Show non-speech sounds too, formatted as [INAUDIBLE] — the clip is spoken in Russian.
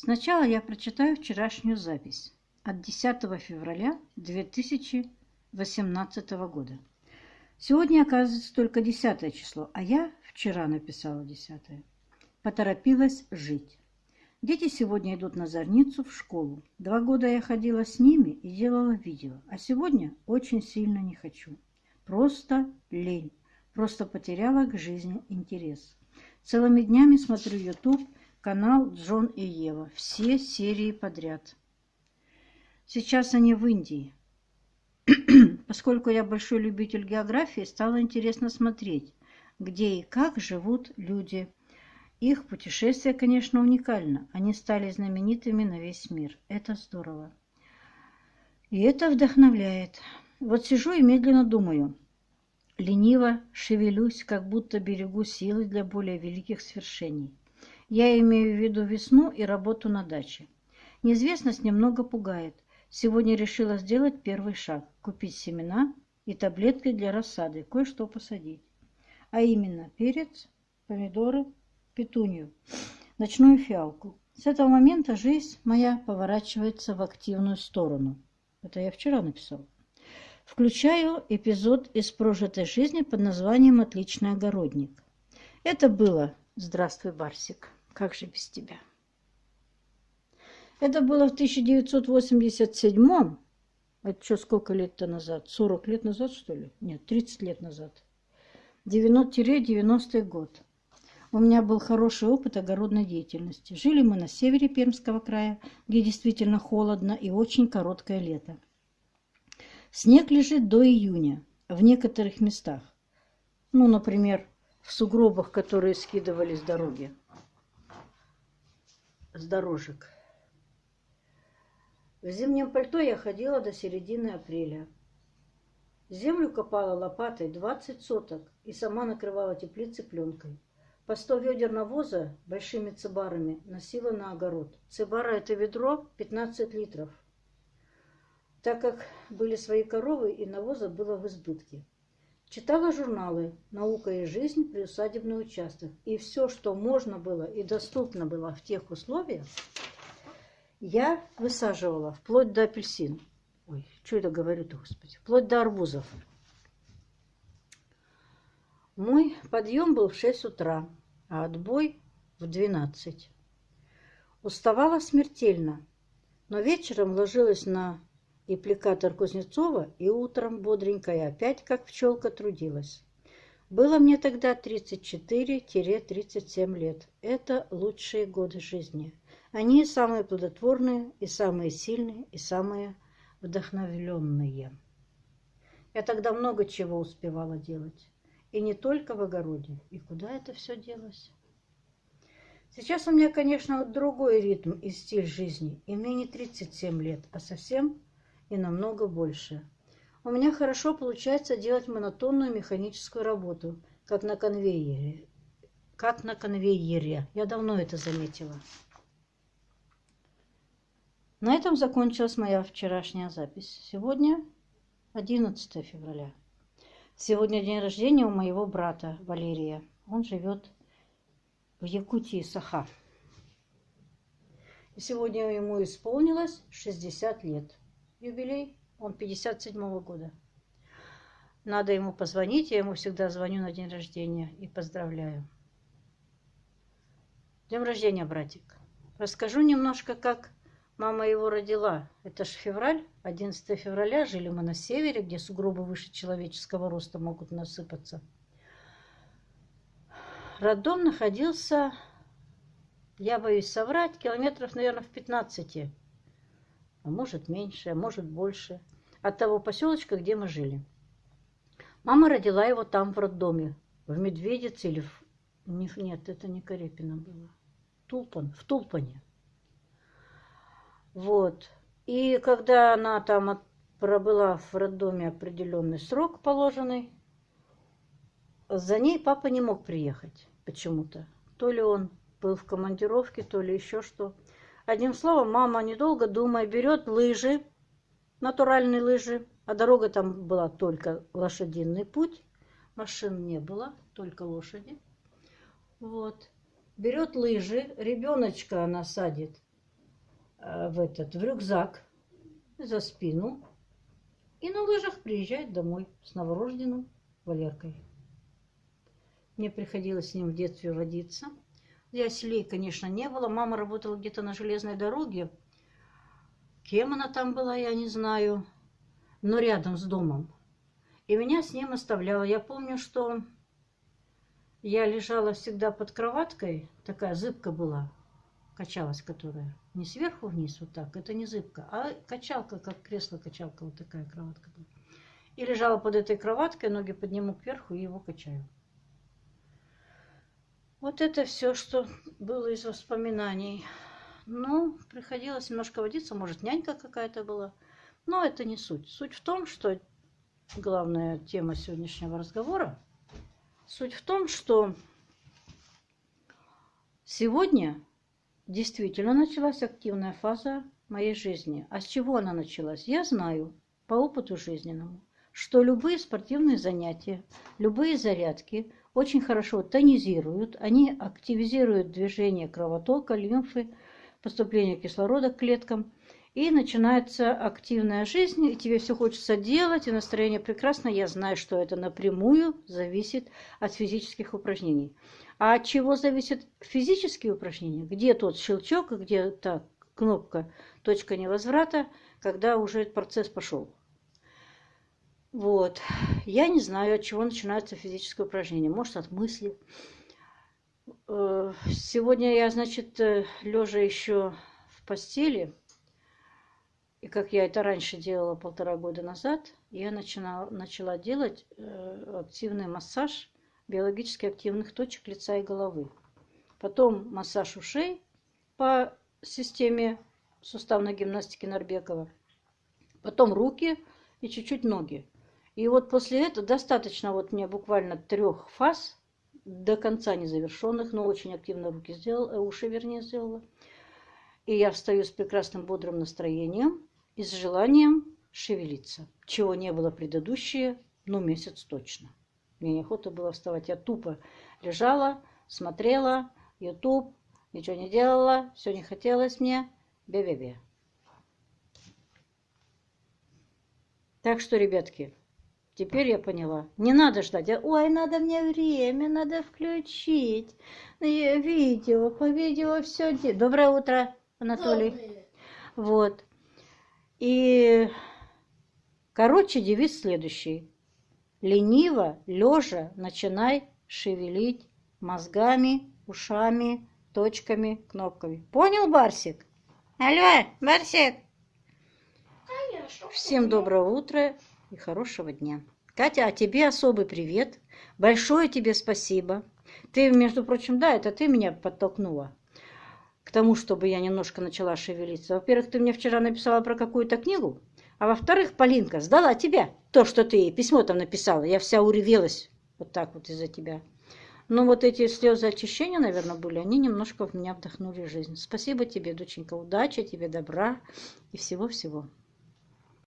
Сначала я прочитаю вчерашнюю запись от 10 февраля 2018 года. Сегодня, оказывается, только 10 число, а я вчера написала 10. Поторопилась жить. Дети сегодня идут на зорницу в школу. Два года я ходила с ними и делала видео, а сегодня очень сильно не хочу. Просто лень. Просто потеряла к жизни интерес. Целыми днями смотрю YouTube, канал Джон и Ева. Все серии подряд. Сейчас они в Индии. [CLEARS THROAT] Поскольку я большой любитель географии, стало интересно смотреть, где и как живут люди. Их путешествие, конечно, уникально. Они стали знаменитыми на весь мир. Это здорово. И это вдохновляет. Вот сижу и медленно думаю. Лениво шевелюсь, как будто берегу силы для более великих свершений. Я имею в виду весну и работу на даче. Неизвестность немного пугает. Сегодня решила сделать первый шаг – купить семена и таблетки для рассады, кое-что посадить. А именно перец, помидоры, петунью, ночную фиалку. С этого момента жизнь моя поворачивается в активную сторону. Это я вчера написала. Включаю эпизод из прожитой жизни под названием «Отличный огородник». Это было «Здравствуй, Барсик, как же без тебя?» Это было в 1987 Это что, сколько лет-то назад? 40 лет назад, что ли? Нет, 30 лет назад. 90-90 год. У меня был хороший опыт огородной деятельности. Жили мы на севере Пермского края, где действительно холодно и очень короткое лето. Снег лежит до июня в некоторых местах. Ну, например, в сугробах, которые скидывали с дороги, с дорожек. В зимнем пальто я ходила до середины апреля. Землю копала лопатой 20 соток и сама накрывала теплицы пленкой. По 100 ведер навоза большими цибарами носила на огород. Цибара – это ведро 15 литров. Так как были свои коровы и навоза было в избытке. Читала журналы «Наука и жизнь. Приусадебный участок». И все, что можно было и доступно было в тех условиях, я высаживала вплоть до апельсин. Ой, что это говорю-то, господи? Вплоть до арбузов. Мой подъем был в 6 утра, а отбой в 12. Уставала смертельно, но вечером ложилась на аппликатор Кузнецова и утром бодренькая опять, как пчелка, трудилась. Было мне тогда 34-37 лет. Это лучшие годы жизни. Они самые плодотворные, и самые сильные, и самые вдохновленные. Я тогда много чего успевала делать. И не только в огороде. И куда это все делось? Сейчас у меня, конечно, другой ритм и стиль жизни. И мне не 37 лет, а совсем и намного больше. У меня хорошо получается делать монотонную механическую работу, как на конвейере. Как на конвейере. Я давно это заметила. На этом закончилась моя вчерашняя запись. Сегодня 11 февраля. Сегодня день рождения у моего брата Валерия. Он живет в Якутии, Саха. И сегодня ему исполнилось 60 лет. Юбилей, он 57 -го года. Надо ему позвонить, я ему всегда звоню на день рождения и поздравляю. Днем рождения, братик. Расскажу немножко, как Мама его родила. Это ж февраль, 11 февраля. Жили мы на севере, где сугробы выше человеческого роста могут насыпаться. Роддом находился, я боюсь соврать, километров, наверное, в 15. Может меньше, может больше. От того поселочка, где мы жили. Мама родила его там, в роддоме. В Медведице или в... Нет, это не Карепина было. Тулпан, в Тулпане. Вот. И когда она там пробыла в роддоме определенный срок положенный, за ней папа не мог приехать почему-то. То ли он был в командировке, то ли еще что. Одним словом, мама, недолго думая, берет лыжи, натуральные лыжи, а дорога там была только лошадиный путь, машин не было, только лошади. Вот. Берет лыжи, ребеночка она садит э, в этот в рюкзак за спину и на лыжах приезжает домой с новорожденным Валеркой. Мне приходилось с ним в детстве водиться. Яселей, конечно, не было. Мама работала где-то на железной дороге. Кем она там была, я не знаю. Но рядом с домом. И меня с ним оставляла. Я помню, что я лежала всегда под кроваткой. Такая зыбка была. Качалась которая. Не сверху вниз вот так. Это не зыбка. А качалка, как кресло-качалка. Вот такая кроватка была. И лежала под этой кроваткой. Ноги подниму кверху и его качаю. Вот это все, что было из воспоминаний. Ну, приходилось немножко водиться, может, нянька какая-то была. Но это не суть. Суть в том, что главная тема сегодняшнего разговора, суть в том, что сегодня действительно началась активная фаза моей жизни. А с чего она началась? Я знаю по опыту жизненному, что любые спортивные занятия, любые зарядки – очень хорошо тонизируют, они активизируют движение кровотока, лимфы, поступление кислорода к клеткам. И начинается активная жизнь, и тебе все хочется делать, и настроение прекрасно. Я знаю, что это напрямую зависит от физических упражнений. А от чего зависят физические упражнения? Где тот щелчок, где та кнопка, точка невозврата, когда уже процесс пошел? Вот. Я не знаю, от чего начинается физическое упражнение. Может, от мысли. Э, сегодня я, значит, э, лежа еще в постели, и как я это раньше делала полтора года назад, я начинала, начала делать э, активный массаж биологически активных точек лица и головы. Потом массаж ушей по системе суставной гимнастики Нарбекова. Потом руки и чуть-чуть ноги. И вот после этого достаточно вот мне буквально трех фаз, до конца незавершенных, но очень активно руки сделала, э, уши вернее сделала. И я встаю с прекрасным бодрым настроением и с желанием шевелиться, чего не было предыдущие, ну, месяц точно. Мне неохота было вставать, я тупо лежала, смотрела, YouTube, ничего не делала, все не хотелось мне, бе-бе-бе. Так что, ребятки, Теперь я поняла. Не надо ждать. Ой, надо мне время, надо включить. Видео, по видео все. Доброе утро, Анатолий. Доброе. Вот. И, короче, девиз следующий. Лениво, лежа, начинай шевелить мозгами, ушами, точками, кнопками. Понял, Барсик? Алло, Барсик? Конечно. Всем доброго утра и хорошего дня. Катя, а тебе особый привет. Большое тебе спасибо. Ты, между прочим, да, это ты меня подтолкнула к тому, чтобы я немножко начала шевелиться. Во-первых, ты мне вчера написала про какую-то книгу, а во-вторых, Полинка сдала тебя то, что ты письмо там написала. Я вся уревелась вот так вот из-за тебя. Но вот эти слезы очищения, наверное, были, они немножко в меня вдохнули жизнь. Спасибо тебе, доченька, удачи тебе, добра и всего-всего.